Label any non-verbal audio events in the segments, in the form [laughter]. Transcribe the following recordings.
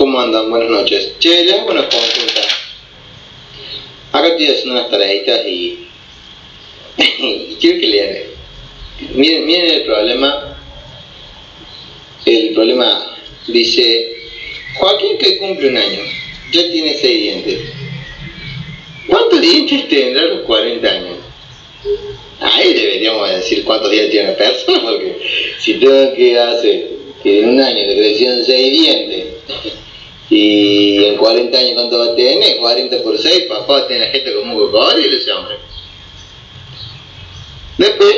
¿cómo andan? Buenas noches. Che, le hago una consulta. Acá estoy haciendo unas tareitas y, y [laughs] quiero que lean. Miren, miren el problema. El problema dice, Joaquín que cumple un año, ya tiene seis dientes. ¿Cuántos dientes tendrá a los 40 años? Ahí deberíamos decir cuántos dientes tiene una persona, porque si tengo que hacer que en un año le crecieron seis dientes y en 40 años cuánto va a tener, 40 por 6, papá va a tener la gente como un cocodrilo ese hombre. Después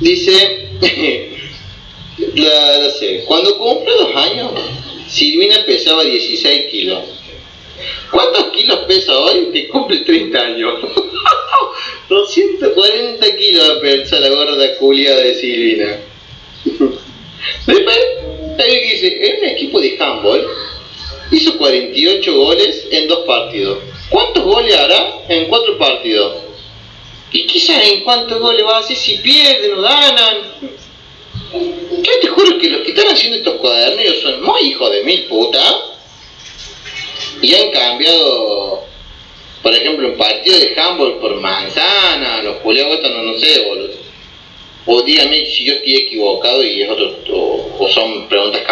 dice, [laughs] la, sé, cuando cumple dos años, Silvina pesaba 16 kilos. ¿Cuántos kilos pesa hoy que cumple 30 años? [laughs] 240 kilos va a pesar la gorda culia de Silvina. [laughs] Después, ahí dice, en un equipo de handball hizo 48 goles en dos partidos. ¿Cuántos goles hará en cuatro partidos? Y quizás en cuántos goles va a hacer si pierden o ganan. Yo te juro que los que están haciendo estos cuadernos son muy hijos de mil putas y han cambiado, por ejemplo, un partido de handball por manzana, los culeos no, no sé, boludo. O dígame si yo estoy equivocado y es otro, o, o son preguntas